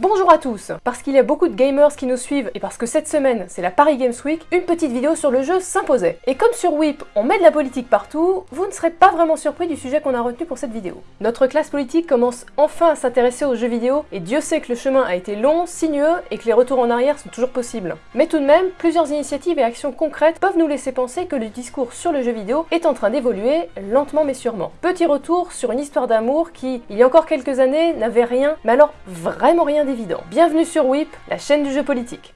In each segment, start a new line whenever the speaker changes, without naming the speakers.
Bonjour à tous Parce qu'il y a beaucoup de gamers qui nous suivent et parce que cette semaine c'est la Paris Games Week, une petite vidéo sur le jeu s'imposait. Et comme sur Whip, on met de la politique partout, vous ne serez pas vraiment surpris du sujet qu'on a retenu pour cette vidéo. Notre classe politique commence enfin à s'intéresser aux jeux vidéo et Dieu sait que le chemin a été long, sinueux et que les retours en arrière sont toujours possibles. Mais tout de même, plusieurs initiatives et actions concrètes peuvent nous laisser penser que le discours sur le jeu vidéo est en train d'évoluer, lentement mais sûrement. Petit retour sur une histoire d'amour qui, il y a encore quelques années, n'avait rien, mais alors vraiment rien d'évident. Bienvenue sur WIP, la chaîne du jeu politique.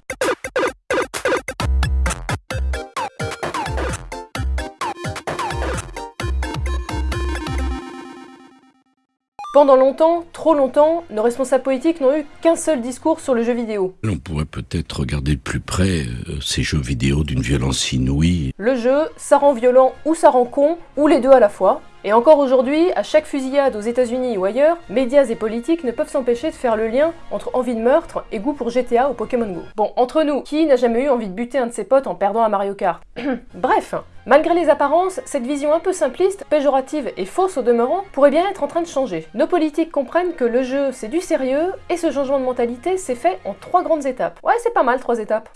Pendant longtemps, trop longtemps, nos responsables politiques n'ont eu qu'un seul discours sur le jeu vidéo.
On pourrait peut-être regarder de plus près euh, ces jeux vidéo d'une violence inouïe.
Le jeu, ça rend violent ou ça rend con, ou les deux à la fois. Et encore aujourd'hui, à chaque fusillade aux États-Unis ou ailleurs, médias et politiques ne peuvent s'empêcher de faire le lien entre envie de meurtre et goût pour GTA ou Pokémon Go. Bon, entre nous, qui n'a jamais eu envie de buter un de ses potes en perdant à Mario Kart? Bref, malgré les apparences, cette vision un peu simpliste, péjorative et fausse au demeurant pourrait bien être en train de changer. Nos politiques comprennent que le jeu c'est du sérieux et ce changement de mentalité s'est fait en trois grandes étapes. Ouais, c'est pas mal, trois étapes.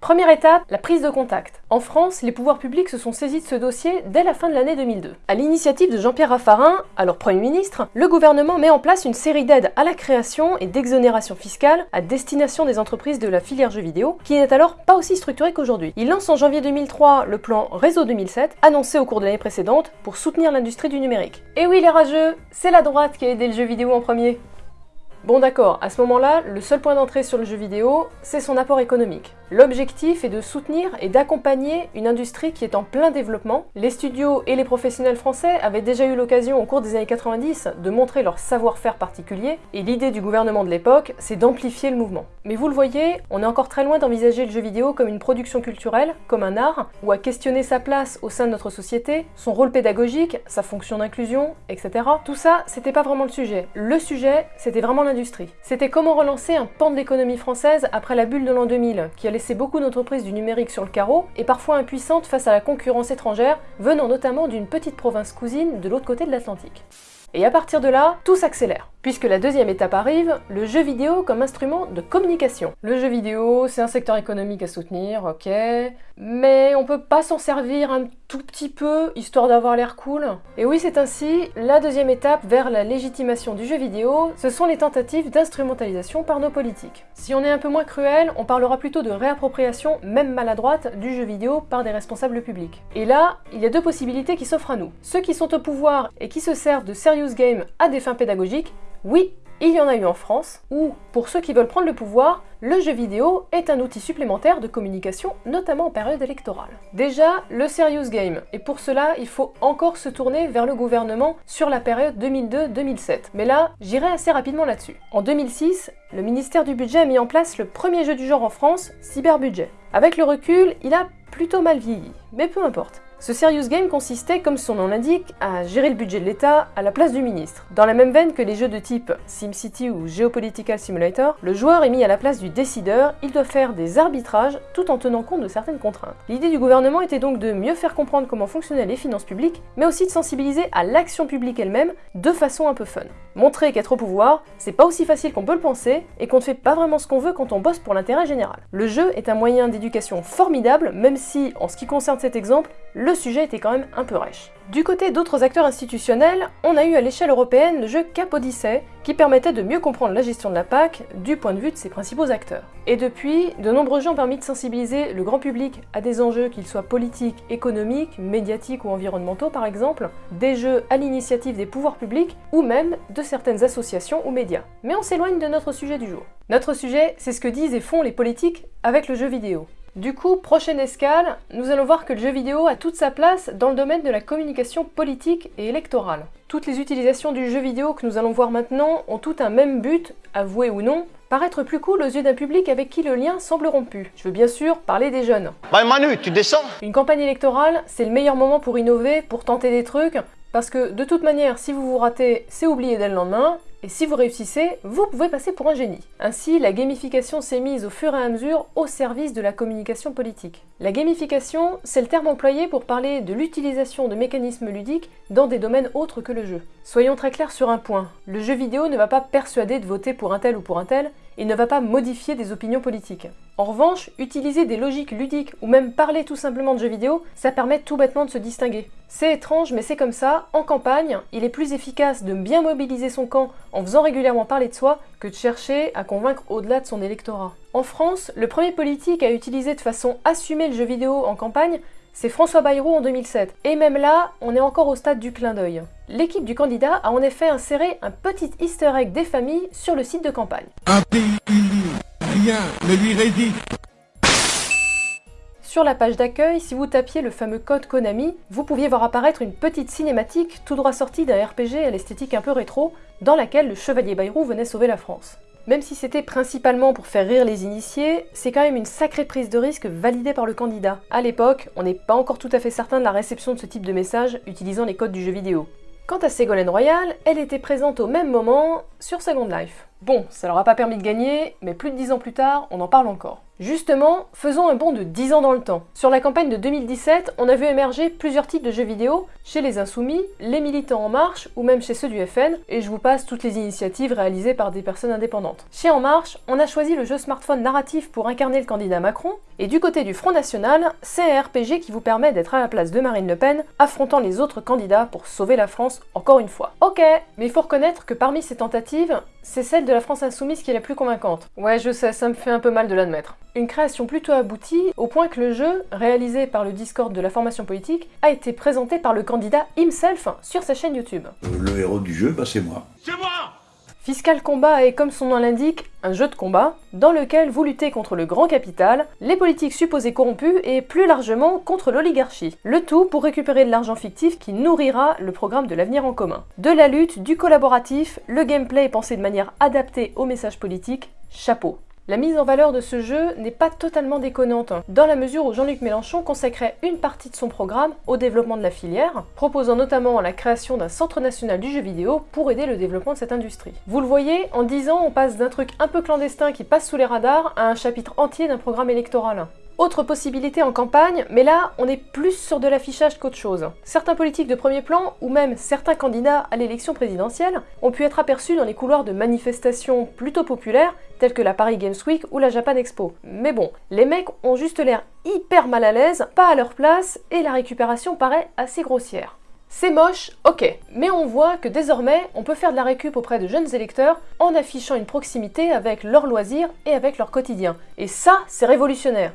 Première étape, la prise de contact. En France, les pouvoirs publics se sont saisis de ce dossier dès la fin de l'année 2002. À l'initiative de Jean-Pierre Raffarin, alors Premier ministre, le gouvernement met en place une série d'aides à la création et d'exonération fiscale à destination des entreprises de la filière jeux vidéo, qui n'est alors pas aussi structurée qu'aujourd'hui. Il lance en janvier 2003 le plan Réseau 2007, annoncé au cours de l'année précédente, pour soutenir l'industrie du numérique. Et oui les rageux, c'est la droite qui a aidé le jeu vidéo en premier. Bon d'accord, à ce moment-là, le seul point d'entrée sur le jeu vidéo, c'est son apport économique. L'objectif est de soutenir et d'accompagner une industrie qui est en plein développement. Les studios et les professionnels français avaient déjà eu l'occasion au cours des années 90 de montrer leur savoir-faire particulier, et l'idée du gouvernement de l'époque, c'est d'amplifier le mouvement. Mais vous le voyez, on est encore très loin d'envisager le jeu vidéo comme une production culturelle, comme un art, ou à questionner sa place au sein de notre société, son rôle pédagogique, sa fonction d'inclusion, etc. Tout ça, c'était pas vraiment le sujet. Le sujet, c'était vraiment C'était comment relancer un pan de l'économie française après la bulle de l'an 2000, qui allait laissé beaucoup d'entreprises du numérique sur le carreau et parfois impuissantes face à la concurrence étrangère venant notamment d'une petite province cousine de l'autre côté de l'Atlantique. Et à partir de là, tout s'accélère. Puisque la deuxième étape arrive, le jeu vidéo comme instrument de communication. Le jeu vidéo, c'est un secteur économique à soutenir, ok, mais on peut pas s'en servir un tout petit peu, histoire d'avoir l'air cool. Et oui, c'est ainsi, la deuxième étape vers la légitimation du jeu vidéo, ce sont les tentatives d'instrumentalisation par nos politiques. Si on est un peu moins cruel, on parlera plutôt de réappropriation, même maladroite, du jeu vidéo par des responsables publics. Et là, il y a deux possibilités qui s'offrent à nous. Ceux qui sont au pouvoir et qui se servent de serious game à des fins pédagogiques, oui, il y en a eu en France, où, pour ceux qui veulent prendre le pouvoir, le jeu vidéo est un outil supplémentaire de communication, notamment en période électorale. Déjà, le serious game, et pour cela, il faut encore se tourner vers le gouvernement sur la période 2002-2007. Mais là, j'irai assez rapidement là-dessus. En 2006, le ministère du Budget a mis en place le premier jeu du genre en France, Cyberbudget. Avec le recul, il a plutôt mal vieilli, mais peu importe. Ce serious game consistait, comme son nom l'indique, à gérer le budget de l'État à la place du ministre. Dans la même veine que les jeux de type SimCity ou Geopolitical Simulator, le joueur est mis à la place du décideur, il doit faire des arbitrages tout en tenant compte de certaines contraintes. L'idée du gouvernement était donc de mieux faire comprendre comment fonctionnaient les finances publiques, mais aussi de sensibiliser à l'action publique elle-même de façon un peu fun. Montrer qu'être au pouvoir, c'est pas aussi facile qu'on peut le penser, et qu'on ne fait pas vraiment ce qu'on veut quand on bosse pour l'intérêt général. Le jeu est un moyen d'éducation formidable, même si, en ce qui concerne cet exemple, le sujet était quand même un peu rêche. Du côté d'autres acteurs institutionnels, on a eu à l'échelle européenne le jeu Cap Odyssey, qui permettait de mieux comprendre la gestion de la PAC du point de vue de ses principaux acteurs. Et depuis, de nombreux jeux ont permis de sensibiliser le grand public à des enjeux qu'ils soient politiques, économiques, médiatiques ou environnementaux par exemple, des jeux à l'initiative des pouvoirs publics ou même de certaines associations ou médias. Mais on s'éloigne de notre sujet du jour. Notre sujet, c'est ce que disent et font les politiques avec le jeu vidéo. Du coup, prochaine escale, nous allons voir que le jeu vidéo a toute sa place dans le domaine de la communication politique et électorale. Toutes les utilisations du jeu vidéo que nous allons voir maintenant ont tout un même but, avoué ou non, paraître plus cool aux yeux d'un public avec qui le lien semble rompu. Je veux bien sûr parler des jeunes.
Bah Manu, tu descends
Une campagne électorale, c'est le meilleur moment pour innover, pour tenter des trucs, parce que de toute manière, si vous vous ratez, c'est oublié dès le lendemain, et si vous réussissez, vous pouvez passer pour un génie. Ainsi, la gamification s'est mise au fur et à mesure au service de la communication politique. La gamification, c'est le terme employé pour parler de l'utilisation de mécanismes ludiques dans des domaines autres que le jeu. Soyons très clairs sur un point, le jeu vidéo ne va pas persuader de voter pour un tel ou pour un tel, il ne va pas modifier des opinions politiques. En revanche, utiliser des logiques ludiques ou même parler tout simplement de jeux vidéo, ça permet tout bêtement de se distinguer. C'est étrange, mais c'est comme ça, en campagne, il est plus efficace de bien mobiliser son camp en faisant régulièrement parler de soi que de chercher à convaincre au-delà de son électorat. En France, le premier politique à utiliser de façon assumée le jeu vidéo en campagne, c'est François Bayrou en 2007. Et même là, on est encore au stade du clin d'œil. L'équipe du candidat a en effet inséré un petit easter egg des familles sur le site de campagne. Sur la page d'accueil, si vous tapiez le fameux code Konami, vous pouviez voir apparaître une petite cinématique tout droit sortie d'un RPG à l'esthétique un peu rétro, dans laquelle le chevalier Bayrou venait sauver la France. Même si c'était principalement pour faire rire les initiés, c'est quand même une sacrée prise de risque validée par le candidat. A l'époque, on n'est pas encore tout à fait certain de la réception de ce type de message utilisant les codes du jeu vidéo. Quant à Ségolène Royal, elle était présente au même moment sur Second Life. Bon, ça leur a pas permis de gagner, mais plus de 10 ans plus tard, on en parle encore. Justement, faisons un bond de 10 ans dans le temps. Sur la campagne de 2017, on a vu émerger plusieurs types de jeux vidéo chez les Insoumis, les Militants En Marche ou même chez ceux du FN, et je vous passe toutes les initiatives réalisées par des personnes indépendantes. Chez En Marche, on a choisi le jeu smartphone narratif pour incarner le candidat Macron, et du côté du Front National, c'est un RPG qui vous permet d'être à la place de Marine Le Pen, affrontant les autres candidats pour sauver la France encore une fois. Ok, mais il faut reconnaître que parmi ces tentatives, c'est celle de la France Insoumise qui est la plus convaincante. Ouais, je sais, ça me fait un peu mal de l'admettre. Une création plutôt aboutie, au point que le jeu, réalisé par le Discord de la formation politique, a été présenté par le candidat himself sur sa chaîne YouTube.
Le héros du jeu, bah c'est moi.
Fiscal Combat est, comme son nom l'indique, un jeu de combat dans lequel vous luttez contre le grand capital, les politiques supposées corrompus et plus largement contre l'oligarchie. Le tout pour récupérer de l'argent fictif qui nourrira le programme de l'avenir en commun. De la lutte, du collaboratif, le gameplay est pensé de manière adaptée au message politique, chapeau. La mise en valeur de ce jeu n'est pas totalement déconnante, dans la mesure où Jean-Luc Mélenchon consacrait une partie de son programme au développement de la filière, proposant notamment la création d'un centre national du jeu vidéo pour aider le développement de cette industrie. Vous le voyez, en 10 ans, on passe d'un truc un peu clandestin qui passe sous les radars à un chapitre entier d'un programme électoral. Autre possibilité en campagne, mais là, on est plus sur de l'affichage qu'autre chose. Certains politiques de premier plan, ou même certains candidats à l'élection présidentielle, ont pu être aperçus dans les couloirs de manifestations plutôt populaires, telles que la Paris Games Week ou la Japan Expo. Mais bon, les mecs ont juste l'air hyper mal à l'aise, pas à leur place, et la récupération paraît assez grossière. C'est moche, ok, mais on voit que désormais, on peut faire de la récup auprès de jeunes électeurs en affichant une proximité avec leurs loisirs et avec leur quotidien. Et ça, c'est révolutionnaire.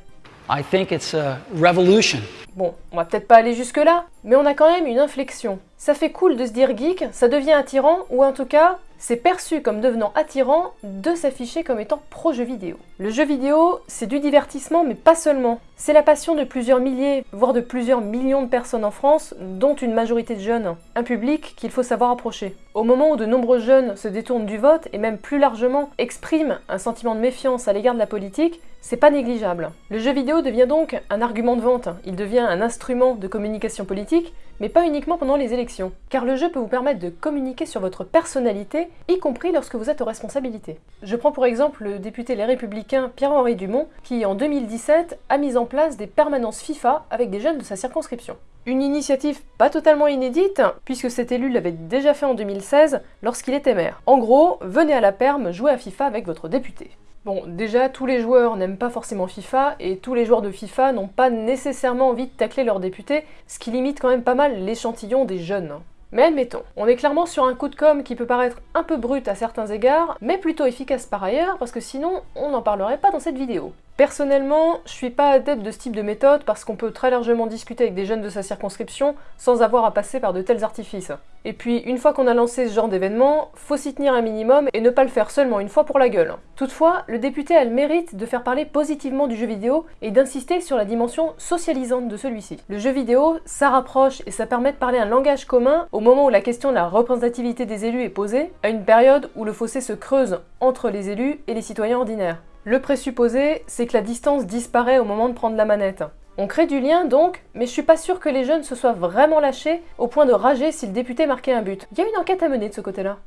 I think it's a revolution.
Bon, on va peut-être pas aller jusque-là, mais on a quand même une inflexion. Ça fait cool de se dire geek, ça devient attirant, ou en tout cas, c'est perçu comme devenant attirant de s'afficher comme étant pro-jeu vidéo. Le jeu vidéo, c'est du divertissement, mais pas seulement. C'est la passion de plusieurs milliers, voire de plusieurs millions de personnes en France, dont une majorité de jeunes. Un public qu'il faut savoir approcher. Au moment où de nombreux jeunes se détournent du vote, et même plus largement expriment un sentiment de méfiance à l'égard de la politique, c'est pas négligeable. Le jeu vidéo devient donc un argument de vente, il devient un instrument de communication politique, mais pas uniquement pendant les élections. Car le jeu peut vous permettre de communiquer sur votre personnalité, y compris lorsque vous êtes aux responsabilités. Je prends pour exemple le député Les Républicains Pierre-Henri Dumont, qui en 2017 a mis en place des permanences FIFA avec des jeunes de sa circonscription. Une initiative pas totalement inédite, puisque cet élu l'avait déjà fait en 2016 lorsqu'il était maire. En gros, venez à la perme jouer à FIFA avec votre député. Bon, déjà, tous les joueurs n'aiment pas forcément FIFA, et tous les joueurs de FIFA n'ont pas nécessairement envie de tacler leurs députés, ce qui limite quand même pas mal l'échantillon des jeunes. Mais admettons, on est clairement sur un coup de com qui peut paraître un peu brut à certains égards, mais plutôt efficace par ailleurs, parce que sinon, on n'en parlerait pas dans cette vidéo. Personnellement, je suis pas adepte de ce type de méthode parce qu'on peut très largement discuter avec des jeunes de sa circonscription sans avoir à passer par de tels artifices. Et puis, une fois qu'on a lancé ce genre d'événement, faut s'y tenir un minimum et ne pas le faire seulement une fois pour la gueule. Toutefois, le député a le mérite de faire parler positivement du jeu vidéo et d'insister sur la dimension socialisante de celui-ci. Le jeu vidéo, ça rapproche et ça permet de parler un langage commun au moment où la question de la représentativité des élus est posée, à une période où le fossé se creuse entre les élus et les citoyens ordinaires. Le présupposé, c'est que la distance disparaît au moment de prendre la manette. On crée du lien donc, mais je suis pas sûre que les jeunes se soient vraiment lâchés au point de rager si le député marquait un but. Il y a une enquête à mener de ce côté-là.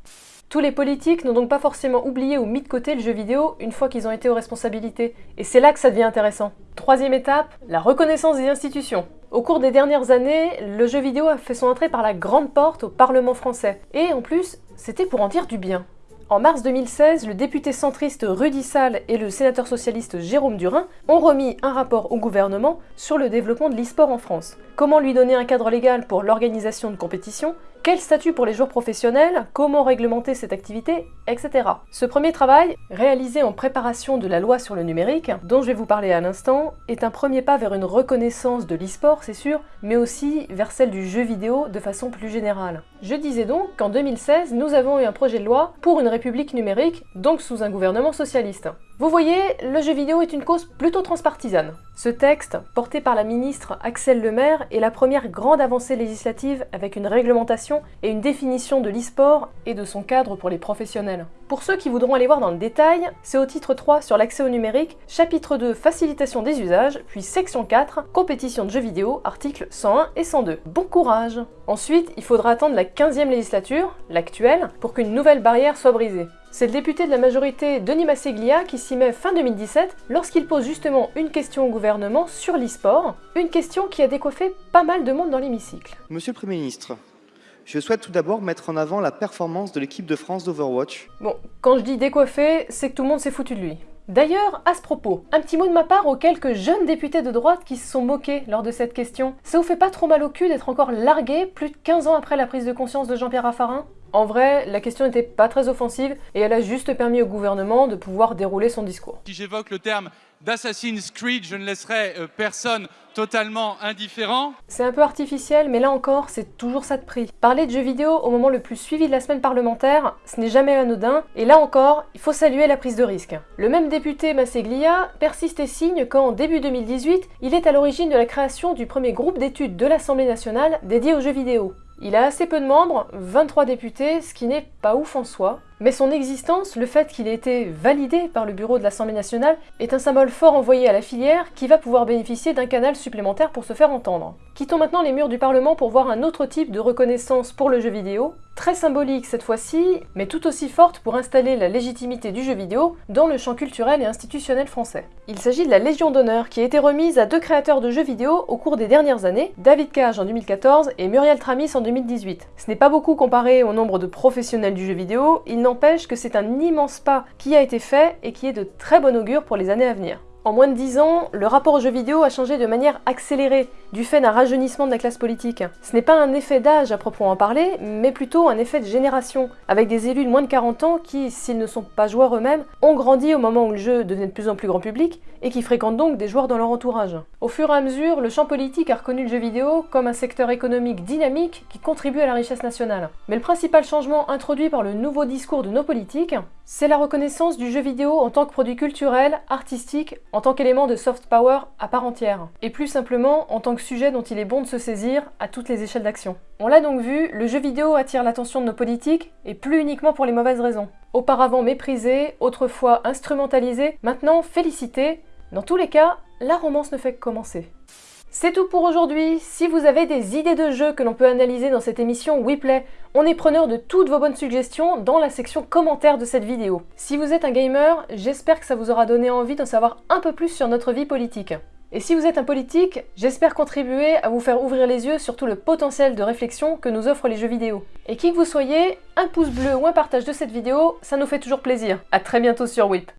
Tous les politiques n'ont donc pas forcément oublié ou mis de côté le jeu vidéo une fois qu'ils ont été aux responsabilités, et c'est là que ça devient intéressant. Troisième étape, la reconnaissance des institutions. Au cours des dernières années, le jeu vidéo a fait son entrée par la grande porte au Parlement français, et en plus, c'était pour en dire du bien. En mars 2016, le député centriste Rudy Sall et le sénateur socialiste Jérôme Durin ont remis un rapport au gouvernement sur le développement de l'e-sport en France. Comment lui donner un cadre légal pour l'organisation de compétitions quel statut pour les joueurs professionnels Comment réglementer cette activité Etc. Ce premier travail, réalisé en préparation de la loi sur le numérique, dont je vais vous parler à l'instant, est un premier pas vers une reconnaissance de l'e-sport, c'est sûr, mais aussi vers celle du jeu vidéo de façon plus générale. Je disais donc qu'en 2016, nous avons eu un projet de loi pour une république numérique, donc sous un gouvernement socialiste. Vous voyez, le jeu vidéo est une cause plutôt transpartisane. Ce texte, porté par la ministre Axel Lemaire, est la première grande avancée législative avec une réglementation et une définition de l'e-sport et de son cadre pour les professionnels. Pour ceux qui voudront aller voir dans le détail, c'est au titre 3 sur l'accès au numérique, chapitre 2 facilitation des usages, puis section 4 compétition de jeux vidéo, articles 101 et 102. Bon courage Ensuite, il faudra attendre la 15e législature, l'actuelle, pour qu'une nouvelle barrière soit brisée. C'est le député de la majorité Denis Masseglia qui s'y met fin 2017 lorsqu'il pose justement une question au gouvernement sur l'e-sport, une question qui a décoiffé pas mal de monde dans l'hémicycle.
Monsieur le Premier ministre, je souhaite tout d'abord mettre en avant la performance de l'équipe de France d'Overwatch.
Bon, quand je dis décoiffé, c'est que tout le monde s'est foutu de lui. D'ailleurs, à ce propos, un petit mot de ma part aux quelques jeunes députés de droite qui se sont moqués lors de cette question. Ça vous fait pas trop mal au cul d'être encore largué plus de 15 ans après la prise de conscience de Jean-Pierre Raffarin? En vrai, la question n'était pas très offensive et elle a juste permis au gouvernement de pouvoir dérouler son discours.
Si j'évoque le terme d'Assassin's Creed, je ne laisserai euh, personne totalement indifférent.
C'est un peu artificiel, mais là encore, c'est toujours ça de prix. Parler de jeux vidéo au moment le plus suivi de la semaine parlementaire, ce n'est jamais anodin, et là encore, il faut saluer la prise de risque. Le même député Masseglia persiste et signe qu'en début 2018, il est à l'origine de la création du premier groupe d'études de l'Assemblée nationale dédié aux jeux vidéo. Il a assez peu de membres, 23 députés, ce qui n'est pas ouf en soi, mais son existence, le fait qu'il ait été validé par le bureau de l'Assemblée nationale, est un symbole fort envoyé à la filière qui va pouvoir bénéficier d'un canal supplémentaire pour se faire entendre. Quittons maintenant les murs du Parlement pour voir un autre type de reconnaissance pour le jeu vidéo, très symbolique cette fois-ci, mais tout aussi forte pour installer la légitimité du jeu vidéo dans le champ culturel et institutionnel français. Il s'agit de la Légion d'honneur qui a été remise à deux créateurs de jeux vidéo au cours des dernières années, David Cage en 2014 et Muriel Tramis en 2018. Ce n'est pas beaucoup comparé au nombre de professionnels du jeu vidéo, il n'empêche que c'est un immense pas qui a été fait et qui est de très bon augure pour les années à venir. En moins de 10 ans, le rapport aux jeux vidéo a changé de manière accélérée, du fait d'un rajeunissement de la classe politique. Ce n'est pas un effet d'âge à proprement parler, mais plutôt un effet de génération, avec des élus de moins de 40 ans qui, s'ils ne sont pas joueurs eux-mêmes, ont grandi au moment où le jeu devenait de plus en plus grand public et qui fréquentent donc des joueurs dans leur entourage. Au fur et à mesure, le champ politique a reconnu le jeu vidéo comme un secteur économique dynamique qui contribue à la richesse nationale. Mais le principal changement introduit par le nouveau discours de nos politiques, c'est la reconnaissance du jeu vidéo en tant que produit culturel, artistique, en tant qu'élément de soft power à part entière, et plus simplement en tant que sujet dont il est bon de se saisir à toutes les échelles d'action. On l'a donc vu, le jeu vidéo attire l'attention de nos politiques, et plus uniquement pour les mauvaises raisons. Auparavant méprisé, autrefois instrumentalisé, maintenant félicité, dans tous les cas, la romance ne fait que commencer. C'est tout pour aujourd'hui. Si vous avez des idées de jeux que l'on peut analyser dans cette émission WePlay, on est preneur de toutes vos bonnes suggestions dans la section commentaires de cette vidéo. Si vous êtes un gamer, j'espère que ça vous aura donné envie d'en savoir un peu plus sur notre vie politique. Et si vous êtes un politique, j'espère contribuer à vous faire ouvrir les yeux sur tout le potentiel de réflexion que nous offrent les jeux vidéo. Et qui que vous soyez, un pouce bleu ou un partage de cette vidéo, ça nous fait toujours plaisir. A très bientôt sur WIP.